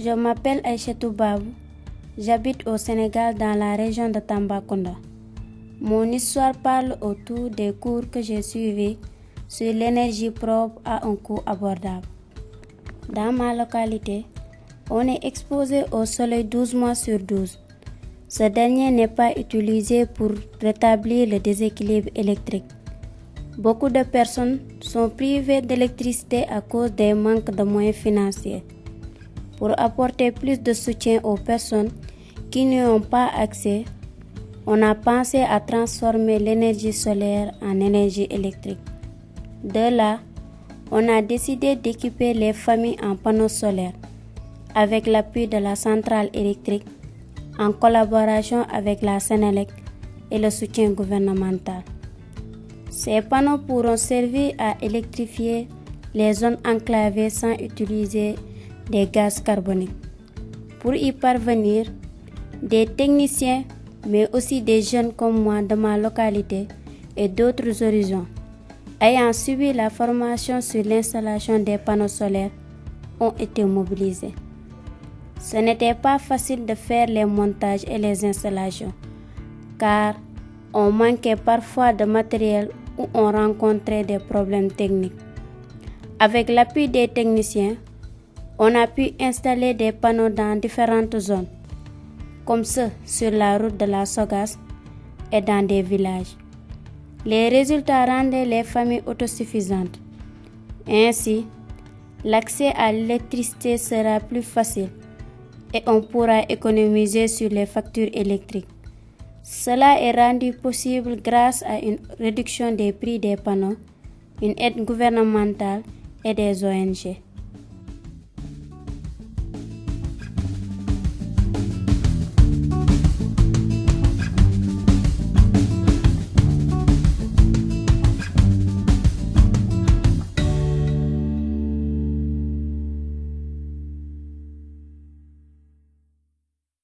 Je m'appelle Aïchetou Babou. J'habite au Sénégal dans la région de Tambacounda. Mon histoire parle autour des cours que j'ai suivis sur l'énergie propre à un coût abordable. Dans ma localité, on est exposé au soleil 12 mois sur 12. Ce dernier n'est pas utilisé pour rétablir le déséquilibre électrique. Beaucoup de personnes sont privées d'électricité à cause des manques de moyens financiers. Pour apporter plus de soutien aux personnes qui n'y ont pas accès, on a pensé à transformer l'énergie solaire en énergie électrique. De là, on a décidé d'équiper les familles en panneaux solaires avec l'appui de la centrale électrique en collaboration avec la Sénélec et le soutien gouvernemental. Ces panneaux pourront servir à électrifier les zones enclavées sans utiliser des gaz carboniques. Pour y parvenir, des techniciens, mais aussi des jeunes comme moi de ma localité et d'autres horizons, ayant suivi la formation sur l'installation des panneaux solaires, ont été mobilisés. Ce n'était pas facile de faire les montages et les installations, car on manquait parfois de matériel ou on rencontrait des problèmes techniques. Avec l'appui des techniciens, on a pu installer des panneaux dans différentes zones, comme ceux sur la route de la Sogas et dans des villages. Les résultats rendaient les familles autosuffisantes. Ainsi, l'accès à l'électricité sera plus facile et on pourra économiser sur les factures électriques. Cela est rendu possible grâce à une réduction des prix des panneaux, une aide gouvernementale et des ONG.